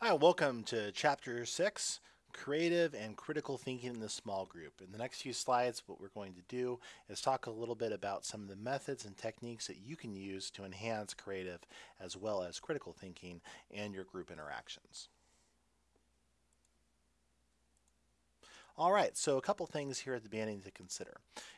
Hi, welcome to Chapter 6, Creative and Critical Thinking in the Small Group. In the next few slides, what we're going to do is talk a little bit about some of the methods and techniques that you can use to enhance creative as well as critical thinking and your group interactions. All right, so a couple things here at the beginning to consider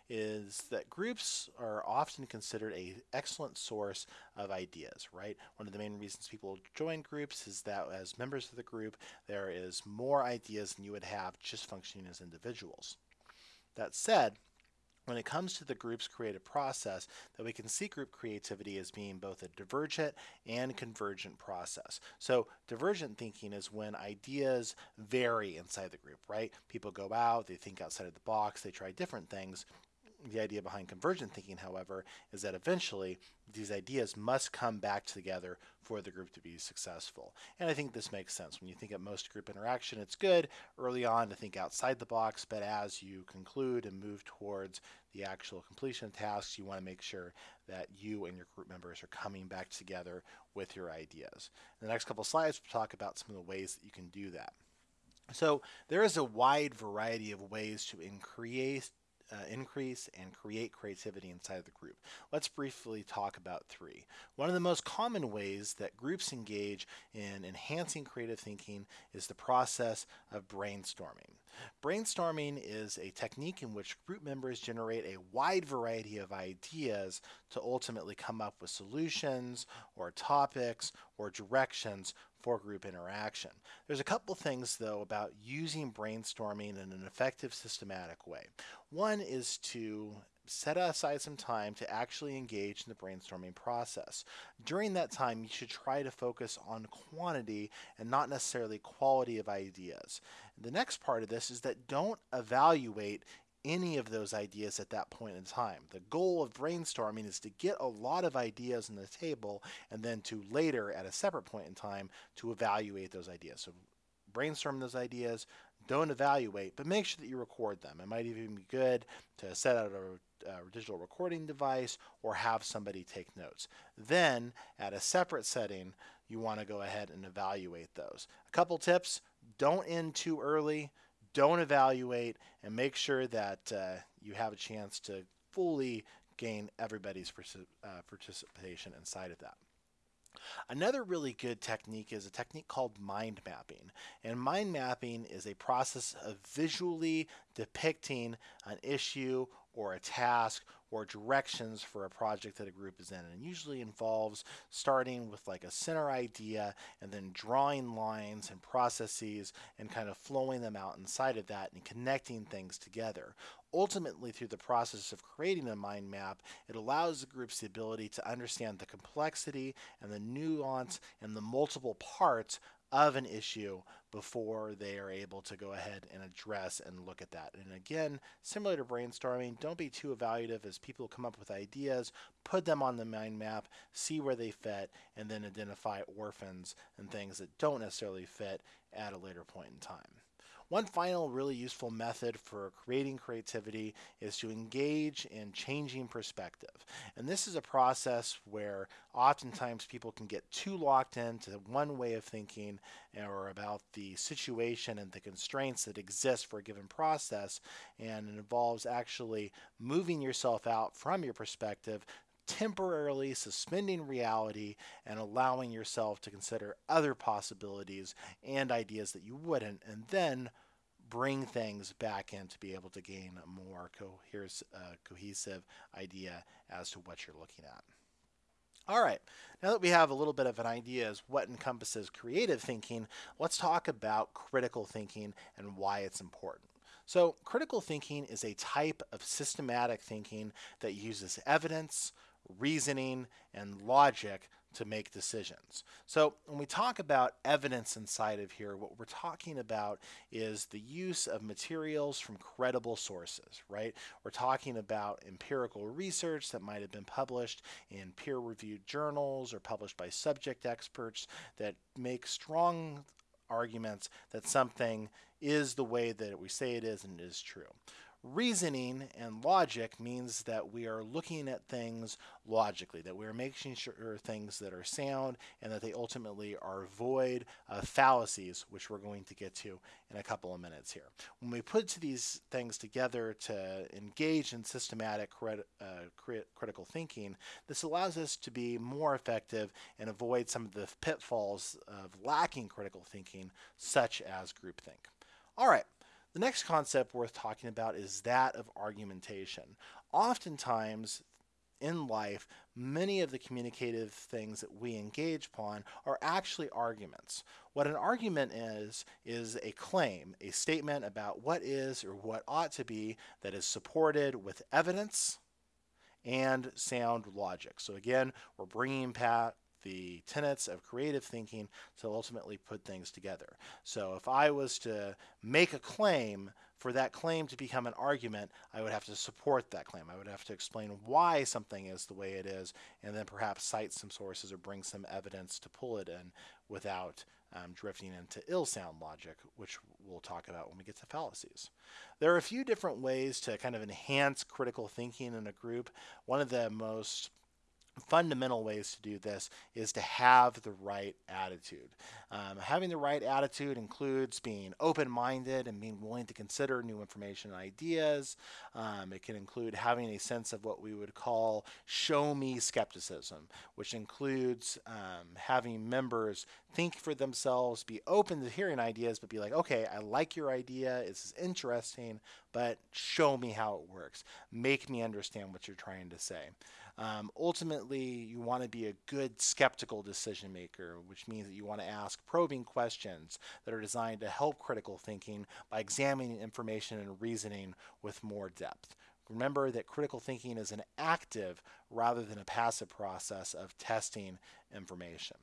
is that groups are often considered a excellent source of ideas, right? One of the main reasons people join groups is that as members of the group, there is more ideas than you would have just functioning as individuals. That said, when it comes to the group's creative process, that we can see group creativity as being both a divergent and convergent process. So divergent thinking is when ideas vary inside the group, right? People go out, they think outside of the box, they try different things, the idea behind convergent thinking, however, is that eventually these ideas must come back together for the group to be successful. And I think this makes sense. When you think of most group interaction, it's good early on to think outside the box, but as you conclude and move towards the actual completion of tasks, you want to make sure that you and your group members are coming back together with your ideas. In the next couple slides, we'll talk about some of the ways that you can do that. So there is a wide variety of ways to increase uh, increase and create creativity inside of the group. Let's briefly talk about three. One of the most common ways that groups engage in enhancing creative thinking is the process of brainstorming. Brainstorming is a technique in which group members generate a wide variety of ideas to ultimately come up with solutions or topics or directions for group interaction. There's a couple things though about using brainstorming in an effective systematic way. One is to set aside some time to actually engage in the brainstorming process. During that time, you should try to focus on quantity and not necessarily quality of ideas. The next part of this is that don't evaluate any of those ideas at that point in time. The goal of brainstorming is to get a lot of ideas on the table and then to later at a separate point in time to evaluate those ideas. So brainstorm those ideas, don't evaluate, but make sure that you record them. It might even be good to set out a, a digital recording device or have somebody take notes. Then at a separate setting, you want to go ahead and evaluate those. A couple tips, don't end too early don't evaluate, and make sure that uh, you have a chance to fully gain everybody's uh, participation inside of that. Another really good technique is a technique called mind mapping. And mind mapping is a process of visually depicting an issue or a task or directions for a project that a group is in. And usually involves starting with like a center idea and then drawing lines and processes and kind of flowing them out inside of that and connecting things together. Ultimately, through the process of creating a mind map, it allows the groups the ability to understand the complexity and the nuance and the multiple parts of an issue before they are able to go ahead and address and look at that. And again, similar to brainstorming, don't be too evaluative as people come up with ideas, put them on the mind map, see where they fit, and then identify orphans and things that don't necessarily fit at a later point in time. One final really useful method for creating creativity is to engage in changing perspective. And this is a process where oftentimes people can get too locked into one way of thinking or about the situation and the constraints that exist for a given process. And it involves actually moving yourself out from your perspective temporarily suspending reality and allowing yourself to consider other possibilities and ideas that you wouldn't, and then bring things back in to be able to gain a more cohes uh, cohesive idea as to what you're looking at. All right, now that we have a little bit of an idea as what encompasses creative thinking, let's talk about critical thinking and why it's important. So critical thinking is a type of systematic thinking that uses evidence, reasoning, and logic to make decisions. So when we talk about evidence inside of here, what we're talking about is the use of materials from credible sources, right? We're talking about empirical research that might have been published in peer-reviewed journals or published by subject experts that make strong arguments that something is the way that we say it is and it is true. Reasoning and logic means that we are looking at things logically, that we're making sure things that are sound and that they ultimately are void of fallacies, which we're going to get to in a couple of minutes here. When we put these things together to engage in systematic crit uh, crit critical thinking, this allows us to be more effective and avoid some of the pitfalls of lacking critical thinking, such as groupthink. All right. The next concept worth talking about is that of argumentation. Oftentimes, in life, many of the communicative things that we engage upon are actually arguments. What an argument is, is a claim, a statement about what is or what ought to be that is supported with evidence and sound logic. So again, we're bringing back the tenets of creative thinking to ultimately put things together. So if I was to make a claim, for that claim to become an argument, I would have to support that claim. I would have to explain why something is the way it is, and then perhaps cite some sources or bring some evidence to pull it in without um, drifting into ill sound logic, which we'll talk about when we get to fallacies. There are a few different ways to kind of enhance critical thinking in a group. One of the most fundamental ways to do this is to have the right attitude. Um, having the right attitude includes being open-minded and being willing to consider new information and ideas. Um, it can include having a sense of what we would call show me skepticism, which includes um, having members think for themselves, be open to hearing ideas, but be like, okay, I like your idea, it's interesting, but show me how it works. Make me understand what you're trying to say. Um, ultimately, you want to be a good skeptical decision maker, which means that you want to ask probing questions that are designed to help critical thinking by examining information and reasoning with more depth. Remember that critical thinking is an active rather than a passive process of testing information.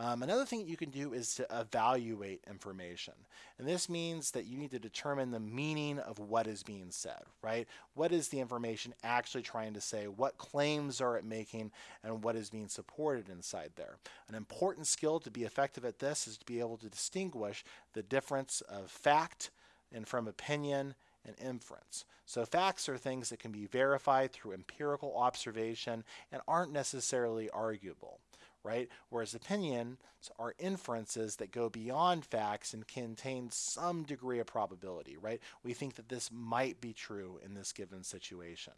Um, another thing you can do is to evaluate information. And this means that you need to determine the meaning of what is being said, right? What is the information actually trying to say? What claims are it making? And what is being supported inside there? An important skill to be effective at this is to be able to distinguish the difference of fact and from opinion and inference. So facts are things that can be verified through empirical observation and aren't necessarily arguable right? Whereas opinions are inferences that go beyond facts and contain some degree of probability, right? We think that this might be true in this given situation.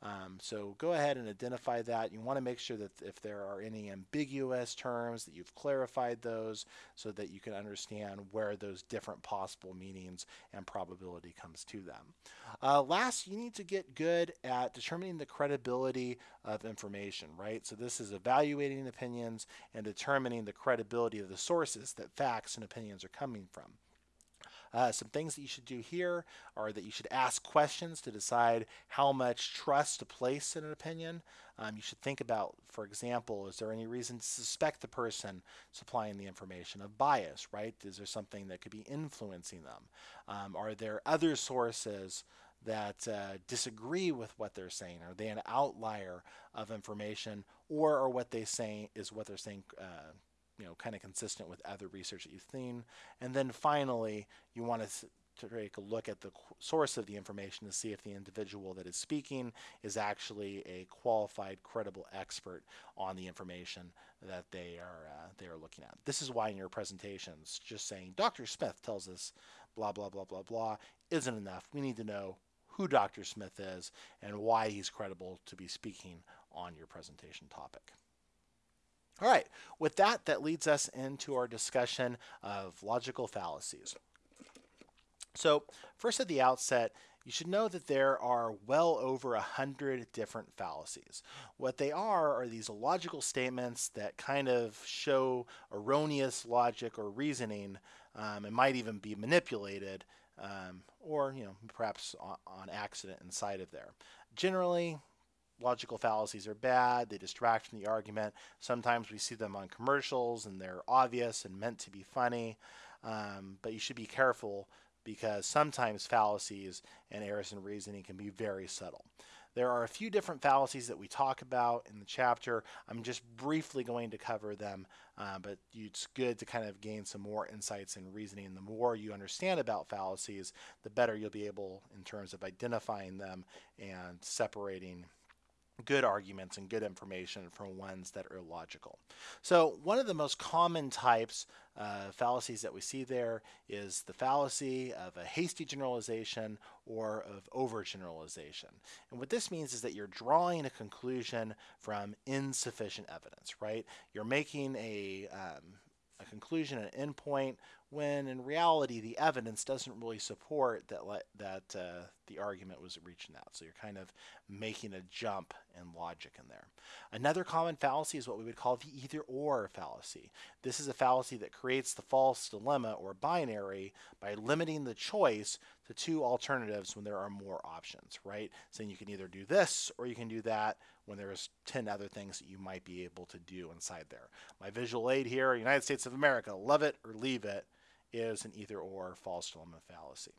Um, so go ahead and identify that. You want to make sure that if there are any ambiguous terms that you've clarified those so that you can understand where those different possible meanings and probability comes to them. Uh, last, you need to get good at determining the credibility of information, right? So this is evaluating opinions and determining the credibility of the sources that facts and opinions are coming from. Uh, some things that you should do here are that you should ask questions to decide how much trust to place in an opinion. Um, you should think about, for example, is there any reason to suspect the person supplying the information of bias, right? Is there something that could be influencing them? Um, are there other sources that uh, disagree with what they're saying? Are they an outlier of information, or are what they say is what they're saying uh, you know, kind of consistent with other research that you've seen. And then finally, you want to to take a look at the source of the information to see if the individual that is speaking is actually a qualified, credible expert on the information that they are uh, they are looking at. This is why in your presentations, just saying Dr. Smith tells us blah blah blah blah blah isn't enough. We need to know who Dr. Smith is and why he's credible to be speaking on your presentation topic. All right, with that, that leads us into our discussion of logical fallacies. So first at the outset, you should know that there are well over a hundred different fallacies. What they are are these logical statements that kind of show erroneous logic or reasoning um, and might even be manipulated um, or you know perhaps on, on accident inside of there. Generally, logical fallacies are bad, they distract from the argument. Sometimes we see them on commercials and they're obvious and meant to be funny, um, but you should be careful because sometimes fallacies and errors in reasoning can be very subtle. There are a few different fallacies that we talk about in the chapter. I'm just briefly going to cover them, uh, but it's good to kind of gain some more insights and reasoning. The more you understand about fallacies, the better you'll be able in terms of identifying them and separating good arguments and good information from ones that are illogical. So one of the most common types uh, fallacies that we see there is the fallacy of a hasty generalization or of overgeneralization. And what this means is that you're drawing a conclusion from insufficient evidence, right? You're making a, um, a conclusion, an endpoint, when in reality the evidence doesn't really support that that uh, the argument was reaching that. So you're kind of making a jump in logic in there. Another common fallacy is what we would call the either or fallacy. This is a fallacy that creates the false dilemma or binary by limiting the choice to two alternatives when there are more options, right? Saying you can either do this or you can do that when there's 10 other things that you might be able to do inside there. My visual aid here, United States of America, love it or leave it is an either or false dilemma fallacy.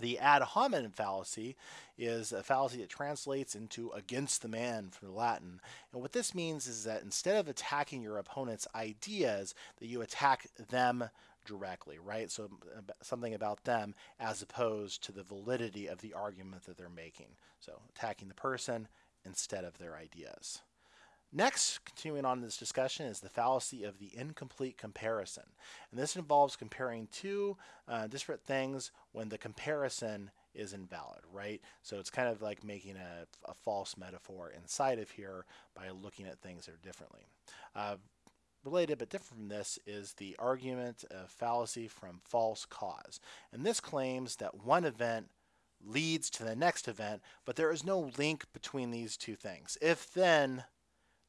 The ad hominem fallacy is a fallacy that translates into against the man from Latin. And what this means is that instead of attacking your opponent's ideas, that you attack them directly, right? So something about them as opposed to the validity of the argument that they're making. So attacking the person instead of their ideas. Next, continuing on this discussion, is the fallacy of the incomplete comparison. And this involves comparing two uh, disparate things when the comparison is invalid, right? So it's kind of like making a, a false metaphor inside of here by looking at things that are differently. Uh, related but different from this is the argument of fallacy from false cause. And this claims that one event leads to the next event, but there is no link between these two things. If then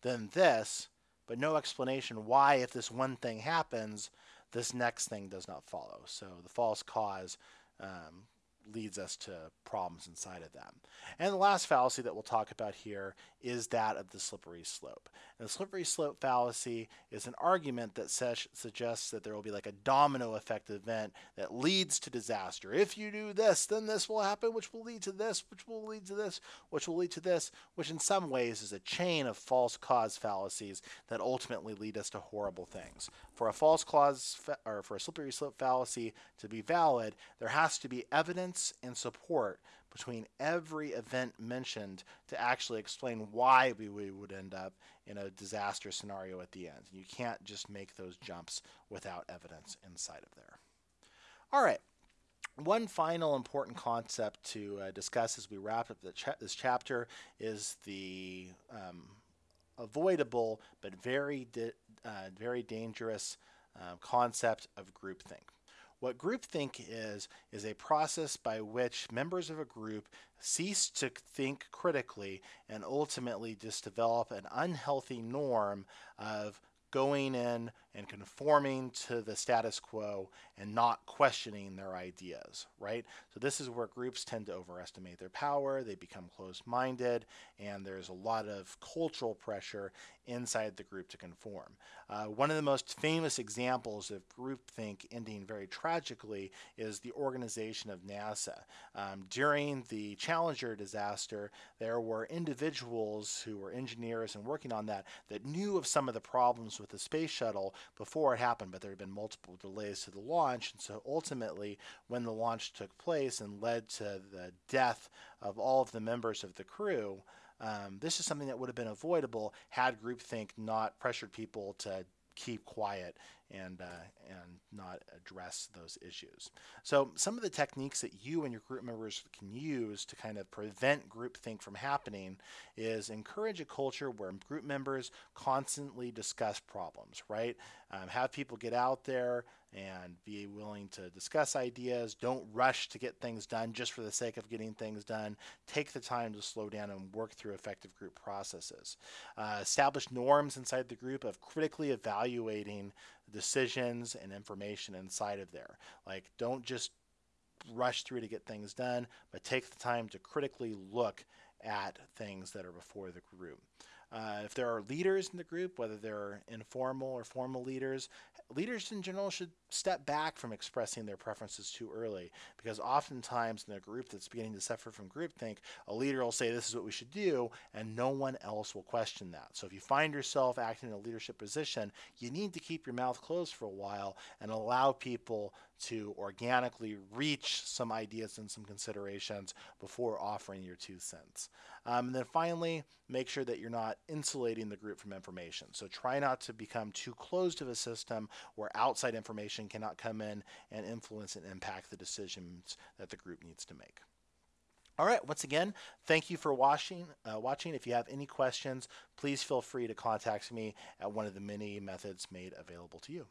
then this, but no explanation why, if this one thing happens, this next thing does not follow. So the false cause um, leads us to problems inside of them. And the last fallacy that we'll talk about here is that of the slippery slope. And the slippery slope fallacy is an argument that suggests that there will be like a domino effect event that leads to disaster. If you do this, then this will happen, which will lead to this, which will lead to this, which will lead to this, which in some ways is a chain of false cause fallacies that ultimately lead us to horrible things. For a false cause or for a slippery slope fallacy to be valid, there has to be evidence and support between every event mentioned to actually explain why we, we would end up in a disaster scenario at the end. You can't just make those jumps without evidence inside of there. All right. One final important concept to uh, discuss as we wrap up this chapter is the um, avoidable but very, uh, very dangerous uh, concept of groupthink. What groupthink is, is a process by which members of a group cease to think critically and ultimately just develop an unhealthy norm of going in and conforming to the status quo and not questioning their ideas, right? So this is where groups tend to overestimate their power, they become closed-minded, and there's a lot of cultural pressure inside the group to conform. Uh, one of the most famous examples of groupthink ending very tragically is the organization of NASA. Um, during the Challenger disaster, there were individuals who were engineers and working on that that knew of some of the problems with the space shuttle before it happened, but there had been multiple delays to the launch. And so ultimately, when the launch took place and led to the death of all of the members of the crew, um, this is something that would have been avoidable had groupthink not pressured people to keep quiet and uh, and not address those issues. So some of the techniques that you and your group members can use to kind of prevent groupthink from happening is encourage a culture where group members constantly discuss problems, right? Um, have people get out there and be willing to discuss ideas. Don't rush to get things done just for the sake of getting things done. Take the time to slow down and work through effective group processes. Uh, establish norms inside the group of critically evaluating decisions and information inside of there. Like, don't just rush through to get things done, but take the time to critically look at things that are before the group. Uh, if there are leaders in the group, whether they're informal or formal leaders, leaders in general should step back from expressing their preferences too early because oftentimes in a group that's beginning to suffer from groupthink, a leader will say this is what we should do and no one else will question that. So if you find yourself acting in a leadership position, you need to keep your mouth closed for a while and allow people to organically reach some ideas and some considerations before offering your two cents. Um, and then finally, make sure that you're not insulating the group from information. So try not to become too closed to the system where outside information cannot come in and influence and impact the decisions that the group needs to make. All right, once again, thank you for watching. Uh, watching. If you have any questions, please feel free to contact me at one of the many methods made available to you.